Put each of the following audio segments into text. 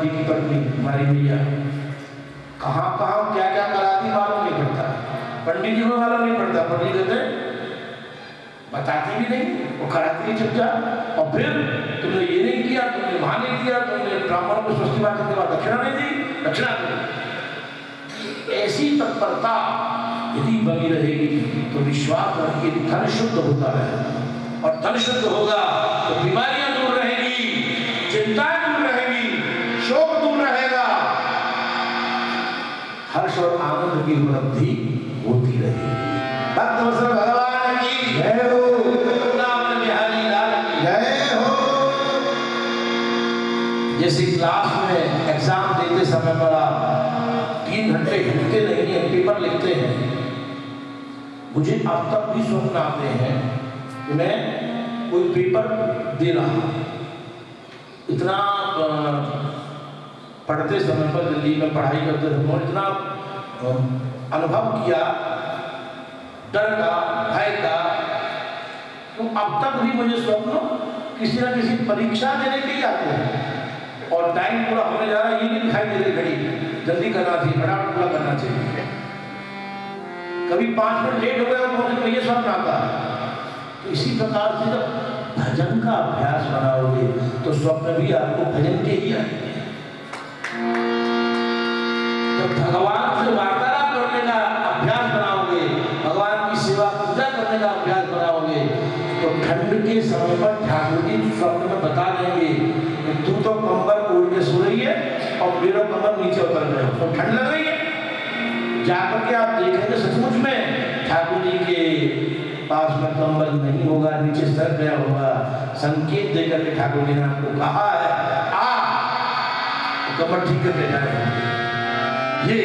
जी की पत्नी, हमारी कहाँ कहाँ क्या क्या कराती मालूम नहीं पड़ता। पंडित जी को मालूम नहीं पड़ता। पंडित कहते बताती भी नहीं, वो कराती है चुपचाप। और फिर तुमने ये नहीं किया, तुमने वहाँ नहीं किया, तुमने को स्वस्ति बात करने दक्षिणा नहीं दी, दक्षिणा दी। ऐसी तत्परता यदि बनी रहेगी तो विश्वास धन शुद्ध होता है और धन शुद्ध होगा तो बीमारियाँ चिंताएँ दूर रहेगी शोक दूर रहेगा। हर्ष और आनंद की उपलब्धि होती रहेगी। भक्त भगवान की। जय हो। हो। जैसे क्लास में एग्ज़ाम देते समय पर आप तीन घंटे हिलते नहीं है पेपर लिखते हैं। मुझे अब तक भी स्वप्न आते हैं। कि मैं कोई पेपर दे रहा हूँ। इतना पढ़ते समय पर दिल्ली में पढ़ाई करते समय इतना अनुभव किया, डर का, भय का तो अब तक भी मुझे स्वप्न किसी ना किसी परीक्षा देने के ही आते हैं। और टाइम पूरा होने जा रहा है, ये नहीं दिखाई दे रही घड़ी। जल्दी करना चाहिए, फटाफट पूरा करना चाहिए। कभी पाँच मिनट लेट हो गया तो ये स्वप्न आता है। तो इसी प्रकार से जब भजन का अभ्यास बनाओगे तो स्वप्न भी आपको भजन के ही आएँगे जब भगवान से वार्तालाप करने का अभ्यास बनाओगे, भगवान की सेवा पूजा करने का अभ्यास बनाओगे तो ठंड के समय पर ठाकुर जी स्वप्न में बता देंगे तू तो कंबल ओढ़ के सो रही है और मेरा कंबल नीचे उतर गए तो ठंड लग रही है। जाकर के आप देखेंगे सचमुच में। पास में कंबल नहीं होगा नीचे सर गया होगा। संकेत देकर के ठाकुर जी ने आपको कहा है आ तो कमर ठीक करके जाए। ये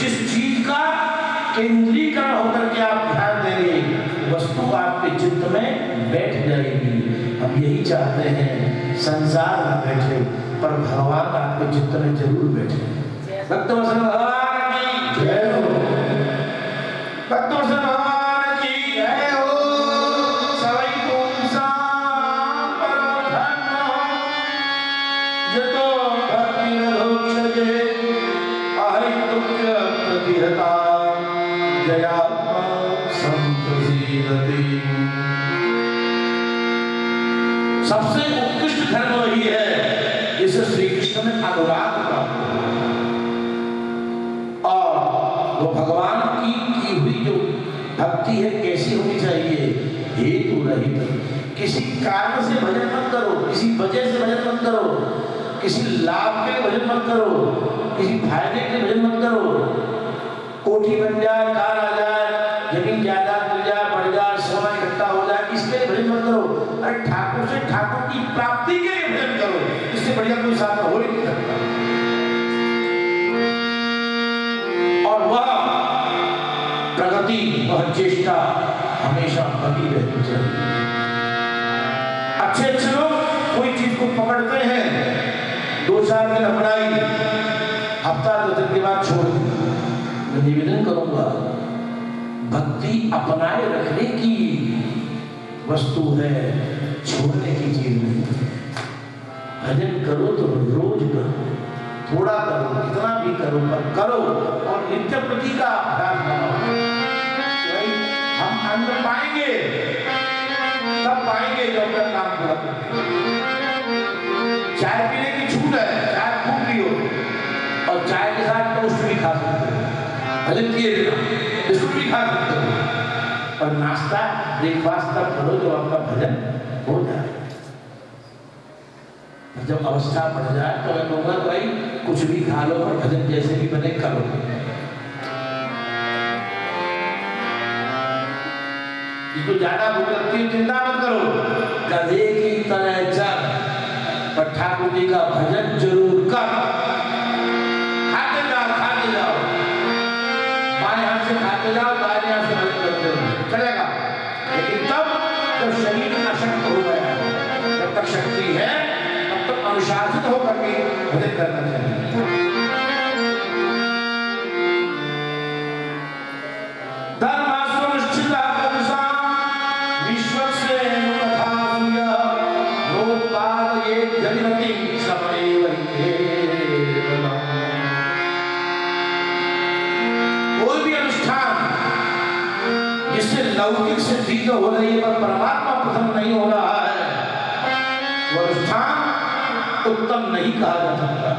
जिस चीज़ का केंद्रीकरण होकर के आप ध्यान देंगे वस्तु आपके चित्त में बैठ जाएगी। हम यही चाहते हैं संसार में बैठे पर भगवान आपके चित्त में ज़रूर बैठे। भक्त धर्म वही है, जिसे श्री कृष्ण ने अनुराग प्राप्त और वो भगवान की की हुई जो भक्ति है, कैसी होनी चाहिए हेतु रहित किसी कारण से भजन मत करो, किसी वजह से भजन मत करो, किसी लाभ के भजन मत करो, किसी फ़ायदे के भजन मत करो। कोठी बन जाए कार चेष्टा हमेशा बनी रहनी चाहिए अच्छे अच्छे लोग कोई चीज़ को पकड़ते हैं, दो चार दिन अपनाई, हफ़्ता दो दिन के बाद छोड़ दी। मैं निवेदन करूँगा, भक्ति अपनाए रखने की वस्तु है, छोड़ने की चीज़ नहीं। भजन करो तो रोज करो, थोड़ा करो, कितना भी करो, पर करो और नित्य प्रति का अभ्यास बनाओ अन्न पाएँगे, तब पाएँगे जब अपना काम पूरा चाय पीने की छूट है, चाय खूब पियो। और चाय के साथ टोस्ट भी खा सकते हो। भजन किए बिस्कुट भी खा सकते हो। और नाश्ता, ब्रेकफास्ट तक करो जो आपका भजन हो जाए। जब अवस्था बढ़ जाए तो मैं कहूँगा, भाई, कुछ भी खा लो और भजन जैसे भी बने, करो। जिसको ज़्यादा भूख लगती है, चिंता मत करो। गधे की तरह चल पर ठाकुर जी का भजन ज़रूर कर। खाते जाओ खाते जाओ। बाएँ हाथ से खाते जाओ। तो हो रही है पर परमात्मा प्रथम नहीं हो रहा है वह स्थान उत्तम नहीं कहा जा सकता।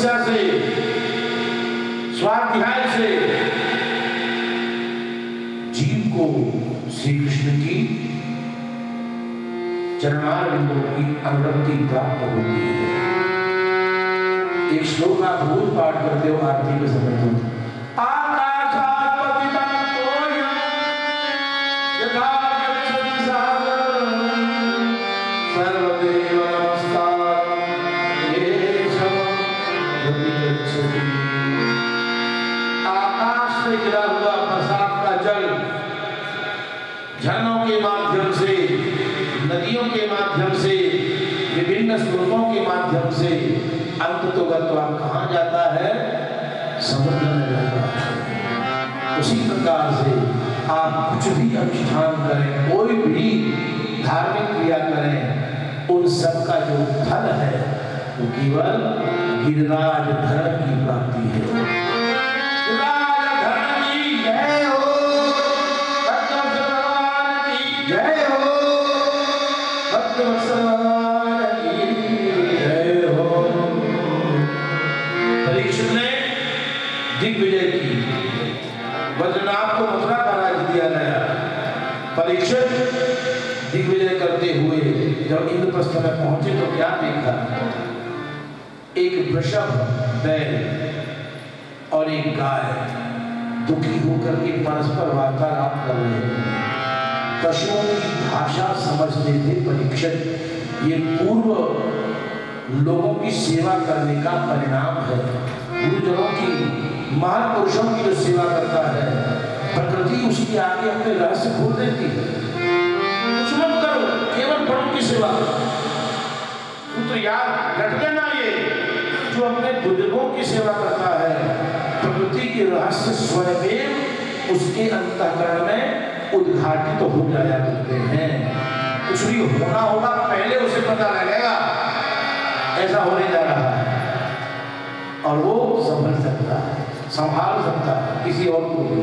तपस्या से स्वाध्याय से। जीव को श्री कृष्ण की चरणारविंदों की अनुरक्ति प्राप्त होती है। एक श्लोक आप रोज पाठ करते हो, आरती के समय तो। माध्यम से अंत तो गत्वा कहा जाता है? समुद्र में जाता है। उसी प्रकार से आप कुछ भी अनुष्ठान करें, कोई भी धार्मिक क्रिया करें, उन सब का जो फल है, वो केवल गिरिराज धर्म की प्राप्ति है। दिग्विजय की बद्रनाथ को मथुरा का राज्य दिया गया। परीक्षित दिग्विजय करते हुए जब इंद्रप्रस्थ में पहुँचे तो क्या देखा? एक वृषभ बैल और एक गाय दुखी होकर के परस्पर वार्तालाप कर रहे हैं पशुओं की भाषा समझते थे परीक्षित ये पूर्व लोगों की सेवा करने का परिणाम है। गुरुजनों की महापुरुषों की जो सेवा करता है, प्रकृति उसकी आगे अपने रहस्य खोल देती है। कुछ मत करो, केवल बड़ों की सेवा पुत्र याद रख लेना ये। जो अपने बुज़ुर्गों की सेवा करता है, प्रकृति के रहस्य स्वयं उसके अंतकरण में उद्घाटित तो हो जाया करते हैं। कुछ भी होना होगा, पहले उसे पता लगेगा। ऐसा होने जा रहा है। और वो संभल सकता है, संभाल सकता है, किसी और को भी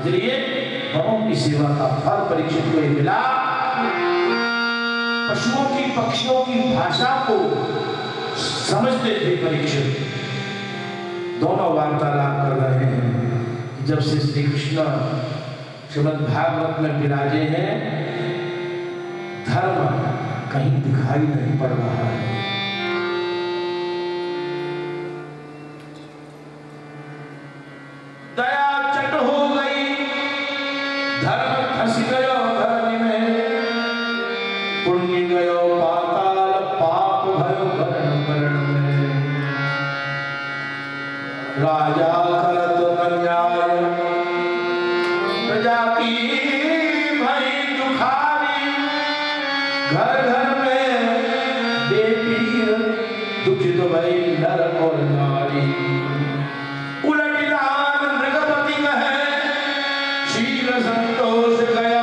इसलिए बड़ों की सेवा का फल परीक्षित को मिला। पशुओं की, पक्षियों की भाषा को समझते थे परीक्षित दोनों वार्तालाप कर रहे हैं जब से श्री कृष्ण श्रीमद भागवत में विराजे हैं, धर्म कहीं दिखाई नहीं पड़ रहा है। शील संतोष गया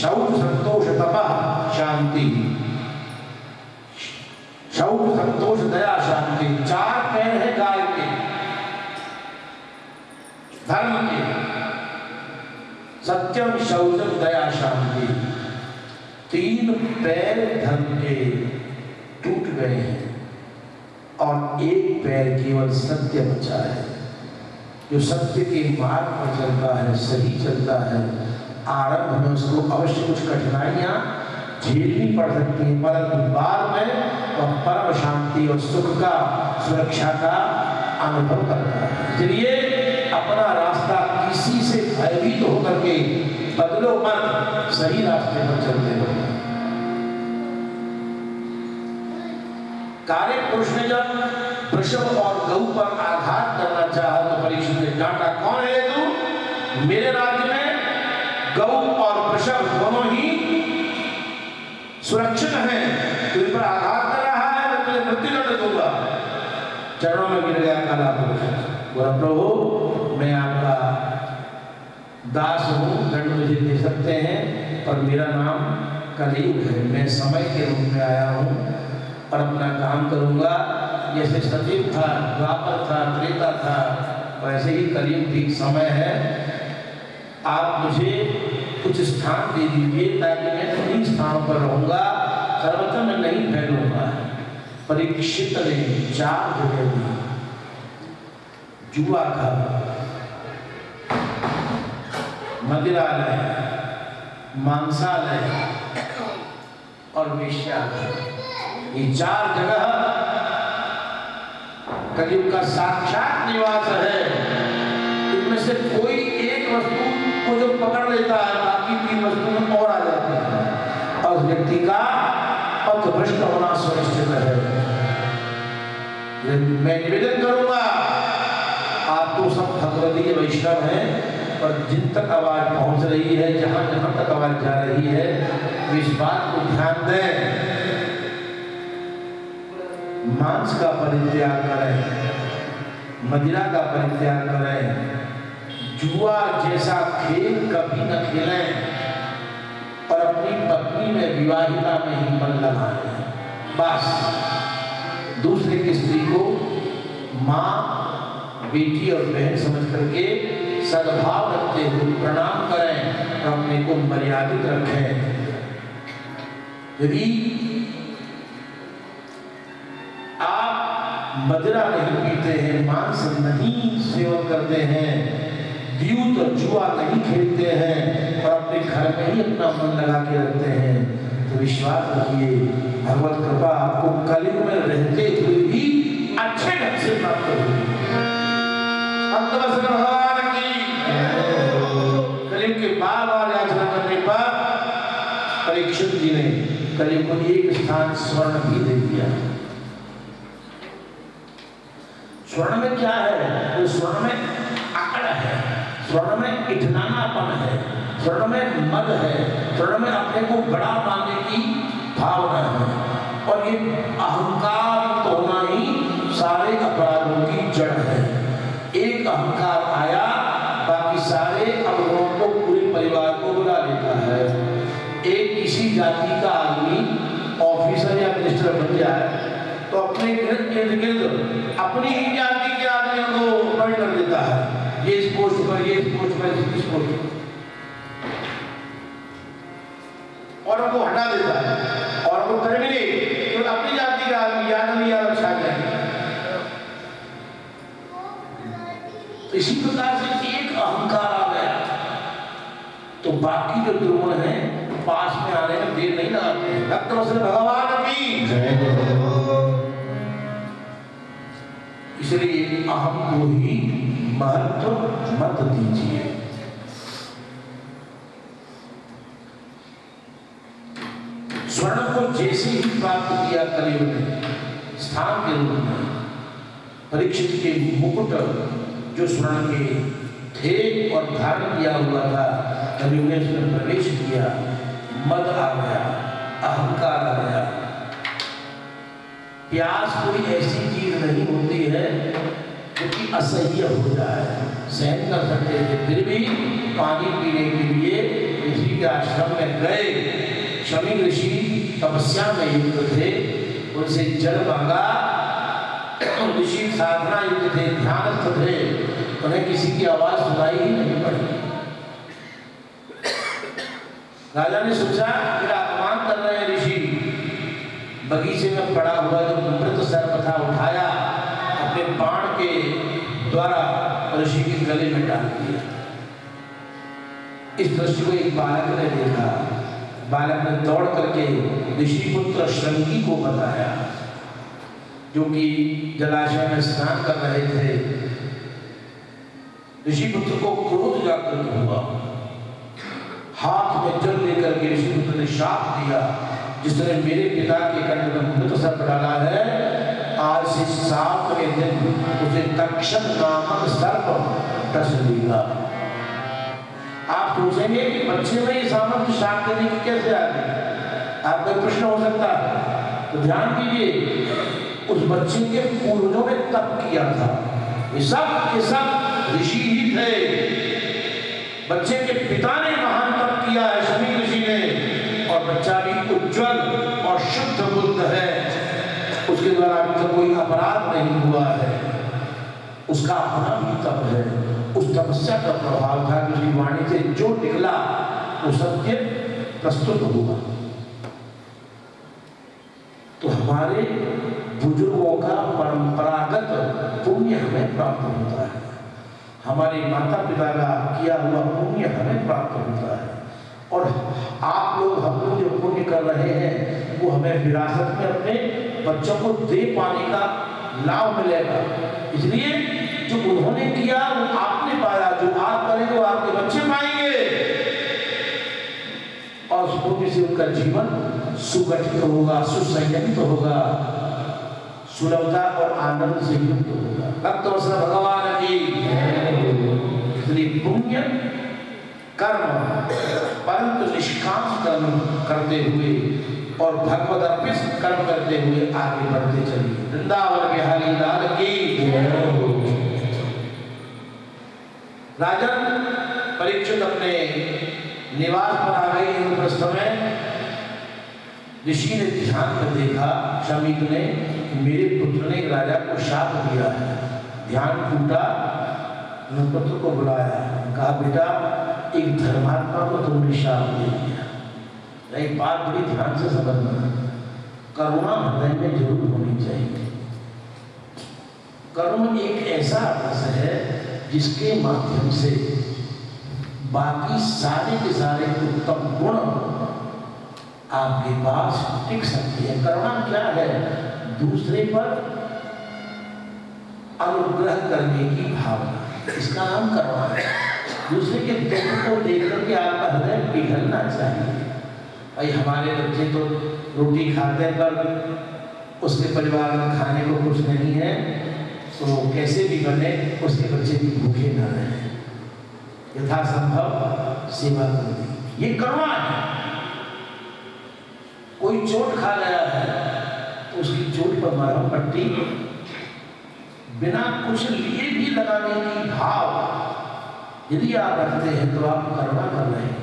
शौच संतोष तपा शांति शौच संतोष दया शांति चार पैर है गाय के धर्म के सत्यम शौचम दया शांति तीन पैर धर्म के टूट गए हैं और एक पैर केवल सत्य बचा है जो सत्य के मार्ग पर चलता है सही चलता है आरंभ में उसको अवश्य कुछ कठिनाइयाँ झेलनी पड़ सकती हैं, परंतु बाद में वह परम शांति और सुख का, सुरक्षा का अनुभव करता है। इसलिए अपना रास्ता किसी से भयभीत होकर के बदलो मत, सही रास्ते पर चलते रहो। कार्य पुरुष ने जब वृषभ और गौ पर आघात करना चाहा तो परीक्षित ने डांटा, कौन है तू? मेरे राज्य गौ और वृषभ दोनों ही सुरक्षित हैं। तुझ पर आघात कर रहा है, मैं तुझे मृत्यु दंड दूँगा। चरणों में गिर गया काला पुरुष। बोला, प्रभु, मैं आपका दास हूँ, दंड मुझे दे सकते हैं पर मेरा नाम कलयुग है। मैं समय के रूप में आया हूँ और अपना काम करूँगा। जैसे सजीव था, द्वापर था, त्रेता था, वैसे ही कलयुग ठीक समय है। आप मुझे कुछ स्थान दे दीजिए ताकि मैं उन्हीं स्थानों पर रहूँगा, सर्वत्र मैं नहीं फैलूँगा, परीक्षित ने चार जगह दी जुआ का मदिरालय, मांसालय और वेश्यालय। ये चार जगह कलयुग का साक्षात निवास है। इनमें से कोई एक वस्तु को जो पकड़ लेता है बाकी वस्तु में और आ जाती है। और व्यक्ति का पथ भ्रष्ट होना सुनिश्चित है। मैं निवेदन करूँगा, आप तो सब भगवती वैष्णव हैं, पर जिन तक आवाज़ पहुँच रही है, जहाँ जहाँ तक आवाज़ जा रही है, इस बात को ध्यान दें। मांस का परित्याग करें, मदिरा का परित्याग करें, जुआ जैसा खेल कभी न खेलें। अपनी पत्नी में, विवाहिता में ही मन लगाएँ बस। दूसरे की स्त्री को माँ, बेटी और बहन समझ करके सद्भाव रखते हुए प्रणाम करें और अपने को मर्यादित रखें। यदि आप मदिरा नहीं पीते हैं, मांस नहीं सेवन करते हैं द्यूत और जुआ नहीं खेलते हैं और अपने घर में ही अपना मन लगा के रखते हैं। तो विश्वास रखिए, भगवत कृपा आपको कलयुग में रहते हुए भी अच्छे ढंग से प्राप्त परीक्षित जी ने कलयुग को एक स्थान स्वर्ण भी दे दिया। स्वर्ण में क्या है? तो स्वर्ण में है इठनानापन है स्वर्ण में मद है स्वर्ण में अपने को बड़ा मानने की भावना है। और ये अहंकार तो ही सारे अपराधों की जड़ है। एक अहंकार आया, बाकी सारे अवगुणों को पूरे परिवार को बुला लेता है। एक किसी जाति का आदमी ऑफिसर या मिनिस्टर बन जाए तो अपने इर्द गिर्द अपनी ही जाति के आदमियों को अपॉइंट कर देता है। पर इस पोस्ट पर और उनको हटा देता है। और वो टर्मिनेट तो अपनी जाति का आदमी यादव यादव छा जाएँगे तो इसी प्रकार से एक अहंकार आ गया। तो बाकी जो द्रोण है पास में आने में देर नहीं लगाते हैं। भक्त भगवान की। इसलिए अहम को ही महत्व मत दीजिए। स्वर्ण को जैसे ही प्राप्त किया कलयुग ने, स्थान के रूप में, परीक्षित के मुकुट जो स्वर्ण के थे और धारण किया हुआ था, कलयुग ने उसमें प्रवेश किया। मद आ गया, अहंकार आ गया। प्यास कोई ऐसी चीज़ नहीं होती है जो कि असह्य हो। जाए सहन कर सकते थे फिर भी पानी पीने के लिए ऋषि के आश्रम में गए। शमी ऋषि तपस्या में युक्त थे। उनसे जल मांगा। ऋषि साधना युक्त थे, ध्यानस्थ थे। उन्हें किसी की आवाज़ सुनाई ही नहीं पड़ी। राजा ने सोचा मेरा अपमान कर रहे हैं ऋषि। बगीचे में पड़ा हुआ जो मृत सर्प था उठाया अपने बाण के द्वारा ऋषि के गले में डाल दिया। इस दृश्य को एक बालक ने देखा। बालक ने दौड़ करके ऋषि पुत्र श्रृंगी को बताया, जो कि जलाशय में स्नान कर रहे थे। ऋषि पुत्र को क्रोध जागृत हुआ। हाथ में जल लेकर के ऋषि पुत्र ने शाप दिया, जिसने मेरे पिता के कंठ में मृत सर्प डाला है आज से सातवें दिन उसे तक्षक नामक सर्प डस लेगा आप सोचेंगे कि बच्चे में ये सामर्थ्य शाप देने की कैसे आ गई आपका प्रश्न हो सकता है। तो ध्यान दीजिए उस बच्चे के पूर्वजों ने तप किया था। ये सब के सब ऋषि ही थे। बच्चे के पिता ने महान तप किया है शमी ऋषि ने। और बच्चा भी उज्जवल और शुद्ध बुद्ध है। उसके द्वारा कोई अपराध नहीं हुआ है। उसका अपना भी तप है। उस तपस्या का प्रभाव था कि वाणी से जो निकला, वो सत्य प्रस्तुत हुआ। तो हमारे बुज़ुर्गों का परंपरागत पुण्य हमें प्राप्त होता है। हमारे माता पिता का किया हुआ पुण्य हमें प्राप्त होता है। और आप लोग हम लोग जो पुण्य कर रहे हैं, वो हमें विरासत में अपने बच्चों को दे पाने का लाभ मिलेगा। इसलिए जो उन्होंने किया, वो आपने पाया, जो आप करेंगे वो आपके बच्चे पाएँगे। और पुण्य से उनका जीवन सुगठित होगा सुसंयमित होगा, सुलभता और आनंद से युक्त होगा। भक्त भगवान की इसलिए पुण्य, कर्म, परंतु निष्काम कर्म करते हुए और भगवत अर्पित कर्म करते हुए आगे बढ़ते चलिए। वृंदावन बिहारी लाल की राजन, परीक्षित अपने निवास पर आ गए इंद्रप्रस्थ में। ऋषि ने ध्यान में देखा शमीक ने मेरे पुत्र ने राजा को शाप दिया है। ध्यान टूटा पुत्र को बुलाया। कहा, बेटा, एक धर्मात्मा को तुमने शाप दे दिया एक बात बड़ी ध्यान से समझना करुणा हृदय में ज़रूर होनी चाहिए। करुण एक ऐसा रस है जिसके माध्यम से बाकी सारे के सारे उत्तम गुण आपके पास टिक सकते हैं। करुणा क्या है? दूसरे पर अनुग्रह करने की भावना। इसका नाम करुणा है। दूसरे के दुख को देख करके आपका हृदय पिघलना चाहिए। भाई हमारे बच्चे तो रोटी खाते हैं पर उसके परिवार में खाने को कुछ नहीं है तो कैसे भी बने, उसके बच्चे भी भूखे न रहे। यथासंभव सेवा कर दी ये करुणा है। कोई चोट खा गया है तो उसकी चोट पर मरहम पट्टी। बिना कुछ लिए भी लगाने की भाव यदि आप रखते हैं तो आप करुणा कर रहे हैं।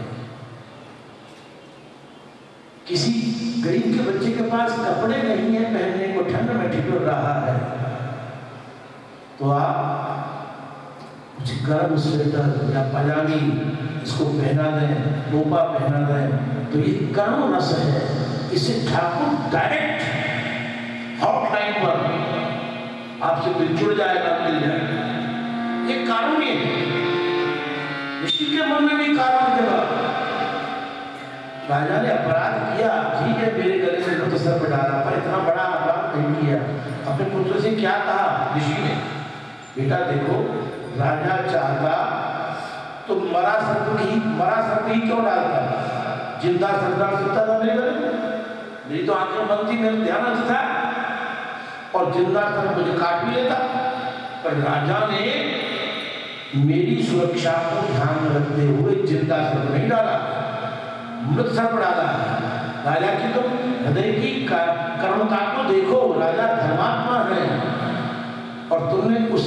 किसी गरीब के बच्चे के पास कपड़े नहीं है, पहनने को ठंड में ठिठुर रहा है। तो आप कुछ गर्म स्वेटर या पजामी इसको पहना दें, टोपा पहना दें तो ये करुण रस है। इसे ठाकुर डायरेक्ट हॉटलाइन पर आपसे कोई जुड़ जाएगा मिल जाएगा ये कानूनी है। ऋषि के मन में भी कारण देगा राजा ने अपराध किया। ठीक है, मेरे गले से मृत सर पर डाला पर इतना बड़ा अपराध नहीं किया। अपने पुत्र से क्या कहा? ऋषि ने, बेटा देखो, राजा चाहता तो मरा सर्प ही मरा सर्प ही क्यों डालता? ज़िंदा सर्प डाल सकता था मेरे गले मेरी तो आँखें बंद थी, मेरा ध्यान था। और ज़िंदा था मुझे काट भी लेता। पर राजा ने मेरी सुरक्षा को ध्यान में रखते हुए ज़िंदा सर्प नहीं डाला। मृत सर्प डाला राजा की तो हृदय की कर्मता को देखो, राजा धर्मात्मा है। और तुमने उस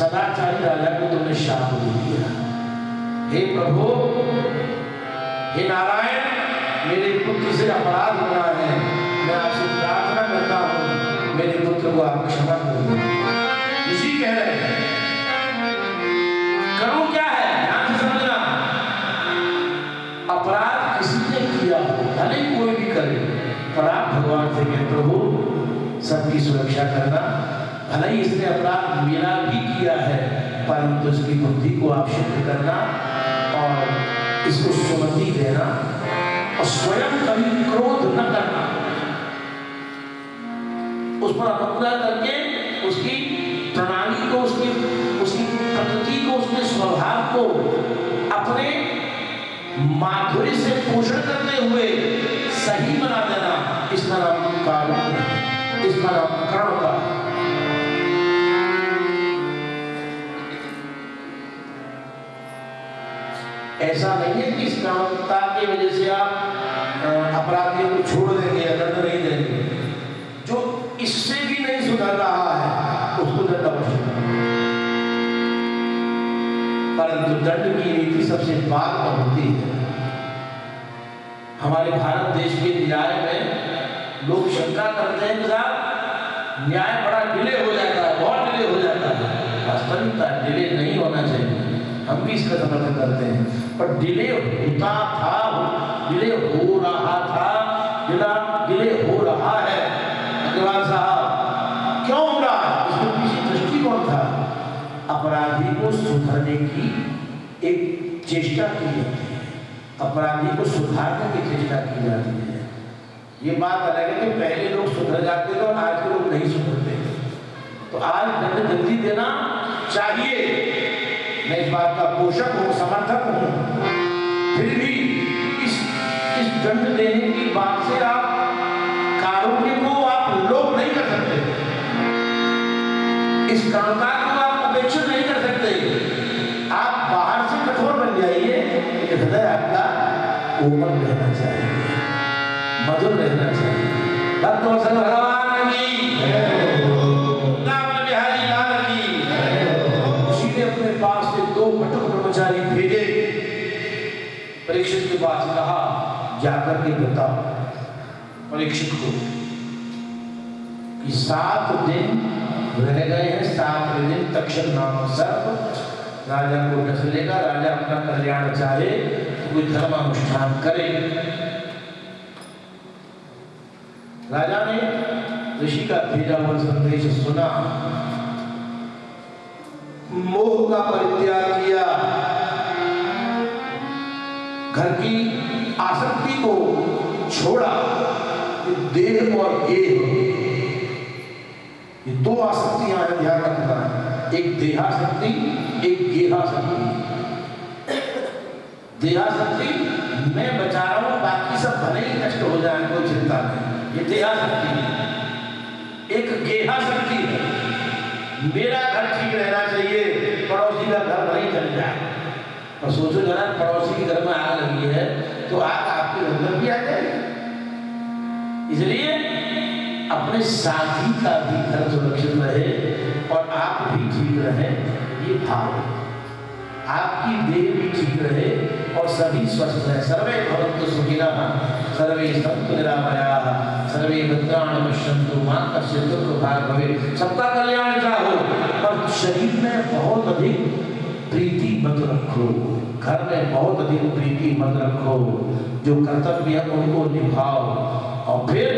सदाचारी राजा को तुमने शाप दे दिया। हे प्रभु, हे नारायण, मेरे पुत्र से अपराध हो रहा है। मैं आपसे प्रार्थना करता हूँ। मेरे पुत्र को आप क्षमा कर पर भगवान से कह, प्रभु, सबकी सुरक्षा करना। भले ही इसने अपराध मेरा भी किया है, परंतु इसकी बुद्धि को आप शुद्ध करना और इसको सुमति देना और स्वयं कभी क्रोध न करना। उस पर अपना करके उसकी प्रणाली को, उसकी उसकी प्रकृति को, उसके स्वभाव को अपने माधुर्य से पोषण करते हुए सही बना देना इस नाम का इस नाम कर्ण का। ऐसा नहीं है कि इस कामता की वजह से आप अपराधियों को छोड़ देंगे या दंड नहीं देंगे। परंतु दंड की नीति सबसे बाद में होती है। हमारे भारत देश के न्याय में लोग शंका करते हैं कि न्याय बड़ा डिले हो जाता है, बहुत डिले हो जाता है। वास्तविकता डिले नहीं होना चाहिए। हम भी इसका समर्थन करते हैं। पर डिले होता था, डिले हो रहा था डिला हो रहा है। अग्रवाल साहब, क्यों हो रहा है? इसके पीछे दृष्टिकोण था। अपराधी को सुधरने की एक चेष्टा की जाती है। अपराधी को सुधारने की चेष्टा की जाती है। ये बात अलग है कि पहले लोग सुधर जाते थे और आज के लोग नहीं सुधरते तो आज दंड जल्दी देना चाहिए। मैं इस बात का पोषक हूँ समर्थक हूँ। जाकर के बताओ, परीक्षित को, कि सात दिन रह गए हैं, सात दिन तक्षण नाम सर्प, राजा को डस लेगा, राजा अपना कल्याण चाहे तो कोई धर्म अनुष्ठान करे। राजा ने ऋषि का भेजा हुआ संदेश सुना। मोह का परित्याग किया। घर की आसक्ति को छोड़ा देह और गेह ये दो आसक्तियाँ हैं ध्यान रखना एक देहाशक्ति एक गेहाशक्ति देहाशक्ति मैं बचा रहा हूँ, बाकी सब भले ही नष्ट हो जाए, कोई चिंता नहीं। ये देहाशक्ति एक गेहाशक्ति है। मेरा घर ठीक रहना चाहिए, पड़ोसी का घर नहीं चल जाए। और सोचो जरा, पड़ोसी के घर में आग लगी है तो आग आपके में भी आ जाएगी। इसलिए अपने साथी का भी घर सुरक्षित रहे और आप भी ठीक रहे, ये भाव आपकी देह भी ठीक रहे और सभी स्वस्थ रहे। सर्वे भवन्तु सुखिनः सर्वे सन्तु निरामयाः, सर्वे भद्राणि पश्यन्तु, माँ कश्चित् दुःखभाग् भवेत्। सबका कल्याण चाहो पर शरीर में बहुत अधिक प्रीति मत रखो। घर में बहुत अधिक प्रीति मत रखो। जो कर्तव्य है उनको निभाओ। और फिर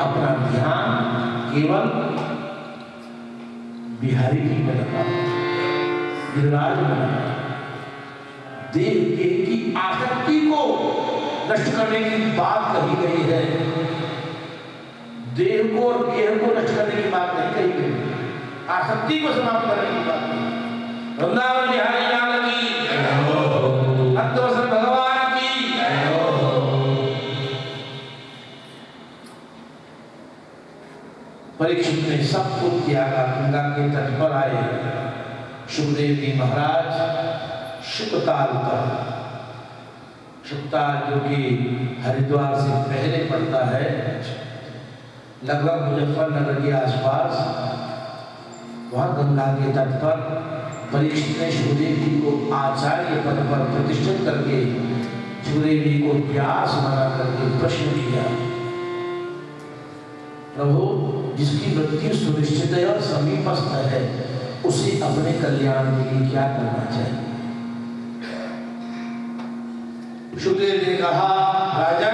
अपना ध्यान केवल बिहारी जी में लगाओ। गिरिराज में देह देह की आसक्ति को नष्ट करने की बात कही गई है। देह को और गेह को नष्ट करने की बात नहीं कही गई। आसक्ति को समाप्त करने की बात परीक्षित ने सब कुछ त्यागा गंगा के तट पर आए सुखदेव जी महाराज शुकताल पर शुकताल जो कि हरिद्वार से पहले पड़ता है लगभग मुजफ्फरनगर के आसपास वहाँ गंगा के तट पर परीक्षित ने सुखदेव को आचार्य पद पर प्रतिष्ठित करके सुखदेव को व्यास बना करके प्रश्न किया। प्रभु, जिसकी मृत्यु सुनिश्चित है और समीपस्थ है, उसे अपने कल्याण के लिए क्या करना चाहिए? सुखदेव ने कहा राजन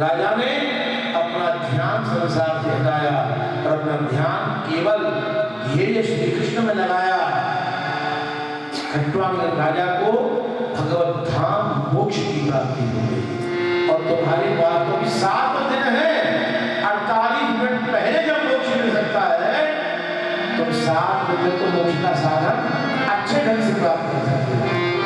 राजा ने अपना ध्यान संसार से हटाया और अपना ध्यान केवल श्री कृष्ण में लगाया खट्वांग राजा को भगवत धाम मोक्ष की प्राप्ति हो गई। और तुम्हारे पास तो भी सात दिन है, अड़तालीस मिनट पहले जब मोक्ष मिल सकता है, तुम सात दिन तो मोक्ष का साधन अच्छे ढंग से प्राप्त कर सकते हो।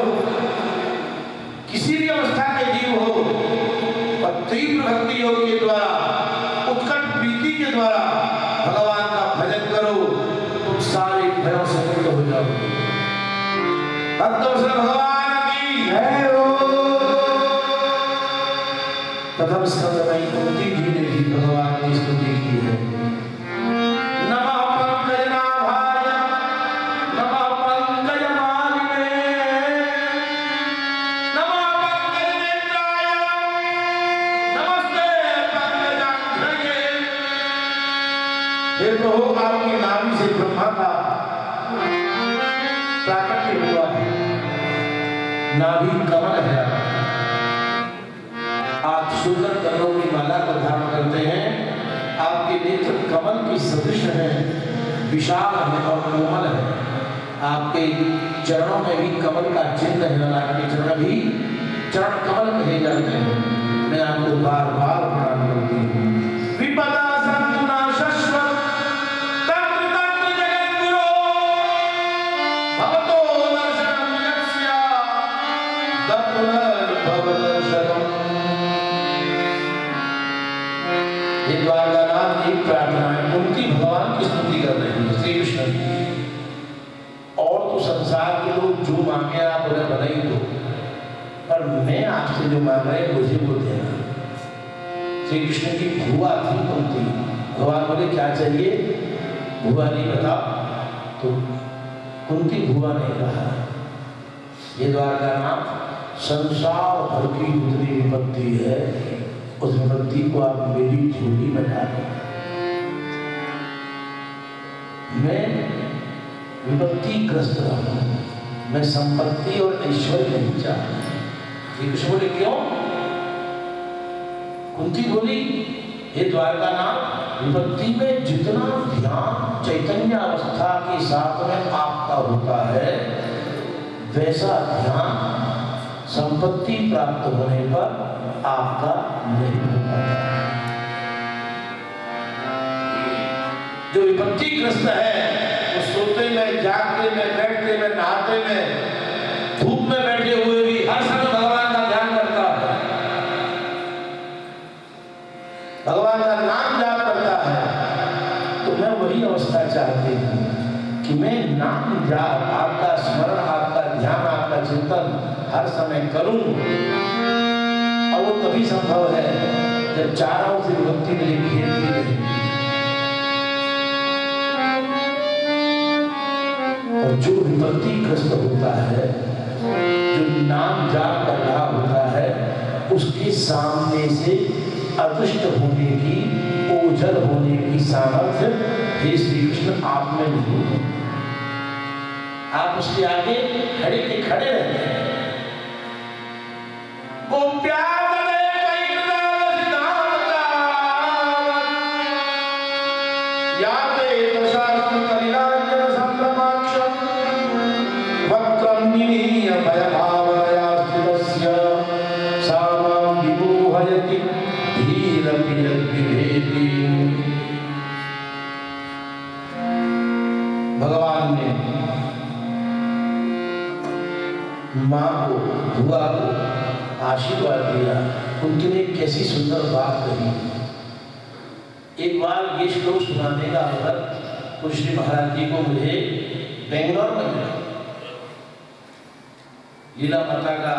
प्रथम स्कंद में कुंती जी ने भी भगवान की स्तुति की है। की सदृश है, विशाल है और कोमल है। आपके चरणों में भी कमल का चिन्ह है, और आपके चरण भी चरण कमल कहे जाते हैं। मैं आपको बार बार ये की प्रार्थना है। कुंती भगवान की स्तुति कर रही है। श्री कृष्ण और तो संसार के लोग जो मांगे आप उन्हें भले दो। पर मैं आपसे जो मांग रहे मुझे वो देना। श्री कृष्ण की भुआ थी कुंती भगवान बोले, क्या चाहिए? भुआ नहीं बता तो कुंती भुआ ने कहा, ये द्वारकानाथ संसार भर की जितनी विपत्ति है उस विपत्ति को आप मेरी झोली में डालें। मैं विपत्ति ग्रस्त रहा। मैं संपत्ति और ऐश्वर्य नहीं चाहता। श्री कृष्ण बोले, क्यों? कुंती बोली, हे द्वारका नाम विपत्ति में जितना ध्यान चैतन्य अवस्था के साथ में आपका होता है, वैसा ध्यान संपत्ति प्राप्त होने पर आपका नहीं हो पाता जो विपत्तिग्रस्त है, वो सोते में, जागते में, बैठते में, नहाते में, धूप में बैठे हुए भी हर समय भगवान का ध्यान करता है। भगवान का नाम जाप करता है। तो मैं वही अवस्था चाहती हूँ कि मैं नाम जाप, आपका स्मरण, आपका ध्यान, आपका चिंतन हर समय करूँ। तभी संभव है जब चारों से विभक्ति मेरी घेरती रहे और जो विपत्ति ग्रस्त होता है, जो नाम जाप कर रहा होता है, उसके सामने से अदृष्ट होने की, ओझल होने की सामर्थ्य हे श्री कृष्ण आप में नहीं आप उसके आगे खड़े के खड़े रहते हैं सुंदर बात कही। एक बार ये श्लोक सुनाने का अवसर श्री महाराज जी को मुझे बेंगलोर में मिला। लीला माता का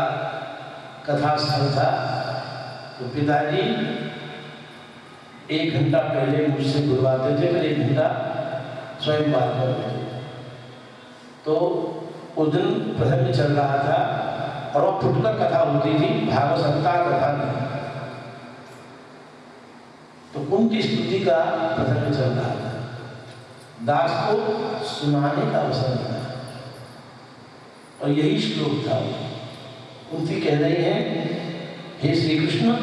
कथा स्थल था। तो पिताजी एक घंटा पहले मुझसे बुलवाते थे फिर एक घंटा स्वयं बात करते थे। तो उस दिन प्रसंग चल रहा था और वो फुटकर कथा होती थी भागवसंता कथा नहीं तो उनकी स्तुति का प्रसंग चल रहा था दास को सुनाने का अवसर मिला। और यही श्लोक था। उनकी कह रही है, हे श्री कृष्ण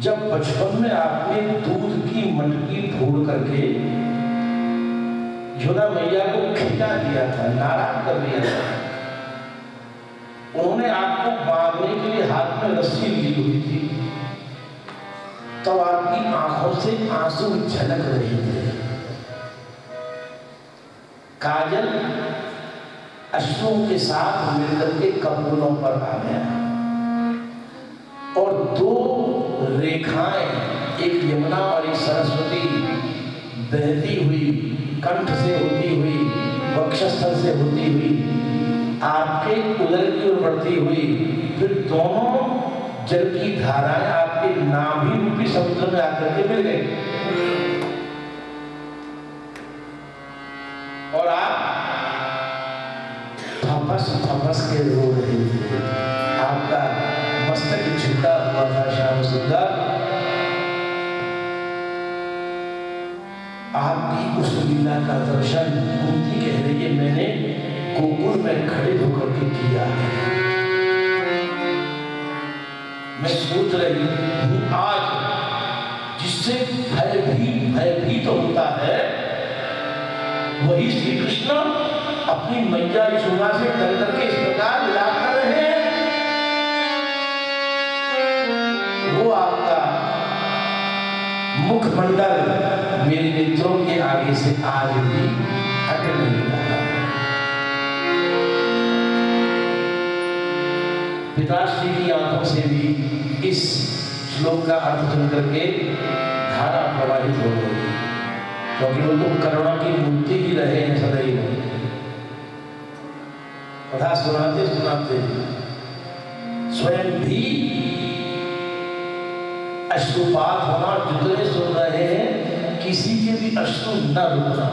जब बचपन में आपने दूध की मटकी फोड़ करके यमुना मैया को खिला दिया था, नाराज़ कर दिया था, उन्होंने आपको बांधने के लिए हाथ में रस्सी ली हुई थी। तो आपकी आँखों से आँसू झलक रहे थे। काजल अश्रुओं के साथ मिलकर के कपूलों पर आ गया। और दो रेखाएँ, एक यमुना और एक सरस्वती, बहती हुई, कंठ से होती हुई, वक्षस्थल से होती हुई, आपके उदर की ओर बढ़ती हुई, फिर दोनों जल की धाराएँ आपके नाभि रूपी समुद्र में आकर के मिल गई और आप फपस फपस के रो रहे थे। आपका मस्तक झुका हुआ था श्याम सुंदर। आपकी उस लीला का दर्शन कुंती कह रही है मैंने गोकुल में खड़े होकर के किया है। मैं सोच रही हूँ आज, जिससे भय भी भयभीत तो होता है, वही श्री कृष्ण अपनी मैया यशोदा से डर करके इस प्रकार विलाप कर रहे हैं। वो आपका मुखमंडल मेरे मित्रों के आगे से आज भी हट नहीं रहा पिताश्री की आँखों से भी इस श्लोक का अर्थ सुन करके धारा प्रवाहित हो गई। क्योंकि वो तो करुणा की मूर्ति ही रहे हैं सदैव कथा सुनाते सुनाते स्वयं भी अश्रुपात होना जितने सुन रहे हैं, किसी के भी अश्रु न रुकना।